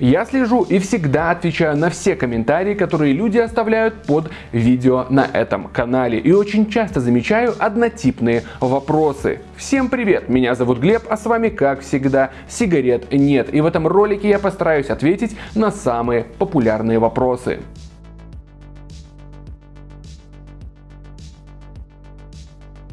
Я слежу и всегда отвечаю на все комментарии, которые люди оставляют под видео на этом канале. И очень часто замечаю однотипные вопросы. Всем привет, меня зовут Глеб, а с вами как всегда сигарет нет. И в этом ролике я постараюсь ответить на самые популярные вопросы.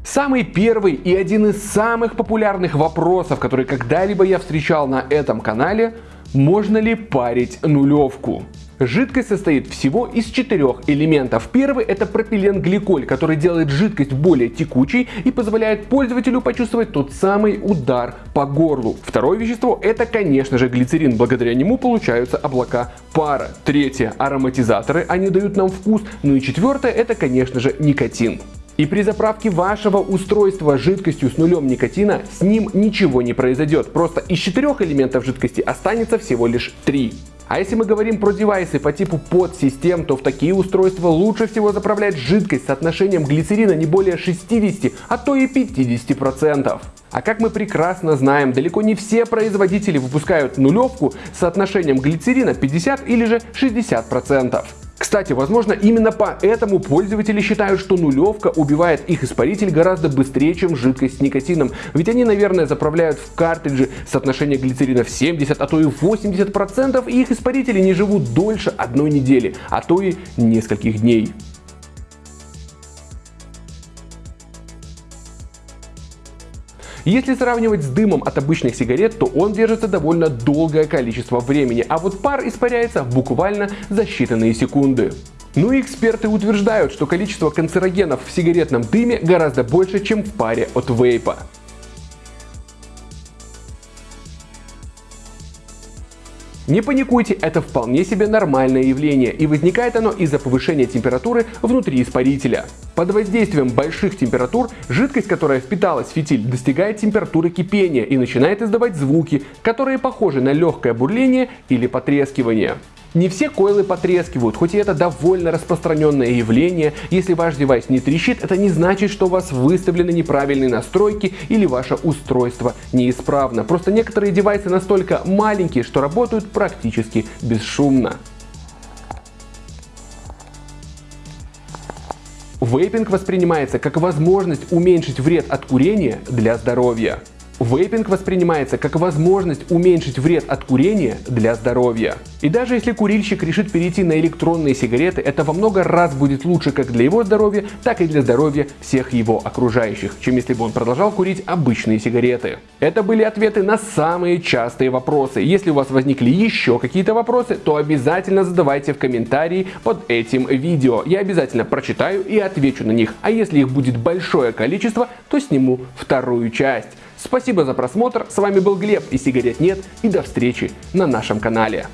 Самый первый и один из самых популярных вопросов, который когда-либо я встречал на этом канале – можно ли парить нулевку? Жидкость состоит всего из четырех элементов. Первый это пропиленгликоль, который делает жидкость более текучей и позволяет пользователю почувствовать тот самый удар по горлу. Второе вещество это конечно же глицерин, благодаря нему получаются облака пара. Третье ароматизаторы, они дают нам вкус. Ну и четвертое это конечно же никотин. И при заправке вашего устройства жидкостью с нулем никотина с ним ничего не произойдет. Просто из четырех элементов жидкости останется всего лишь три. А если мы говорим про девайсы по типу подсистем, то в такие устройства лучше всего заправлять жидкость с соотношением глицерина не более 60, а то и 50%. А как мы прекрасно знаем, далеко не все производители выпускают нулевку с соотношением глицерина 50 или же 60%. Кстати, возможно именно поэтому пользователи считают, что нулевка убивает их испаритель гораздо быстрее, чем жидкость с никотином. Ведь они, наверное, заправляют в картриджи соотношение глицерина в 70, а то и 80%, и их испарители не живут дольше одной недели, а то и нескольких дней. Если сравнивать с дымом от обычных сигарет, то он держится довольно долгое количество времени, а вот пар испаряется буквально за считанные секунды. Ну и эксперты утверждают, что количество канцерогенов в сигаретном дыме гораздо больше, чем в паре от вейпа. Не паникуйте, это вполне себе нормальное явление, и возникает оно из-за повышения температуры внутри испарителя. Под воздействием больших температур жидкость, которая впиталась в фитиль, достигает температуры кипения и начинает издавать звуки, которые похожи на легкое бурление или потрескивание. Не все койлы потрескивают, хоть и это довольно распространенное явление. Если ваш девайс не трещит, это не значит, что у вас выставлены неправильные настройки или ваше устройство неисправно. Просто некоторые девайсы настолько маленькие, что работают практически бесшумно. Вейпинг воспринимается как возможность уменьшить вред от курения для здоровья. Вейпинг воспринимается как возможность уменьшить вред от курения для здоровья. И даже если курильщик решит перейти на электронные сигареты, это во много раз будет лучше как для его здоровья, так и для здоровья всех его окружающих, чем если бы он продолжал курить обычные сигареты. Это были ответы на самые частые вопросы. Если у вас возникли еще какие-то вопросы, то обязательно задавайте в комментарии под этим видео. Я обязательно прочитаю и отвечу на них. А если их будет большое количество, то сниму вторую часть. Спасибо за просмотр, с вами был Глеб и сигарет нет и до встречи на нашем канале.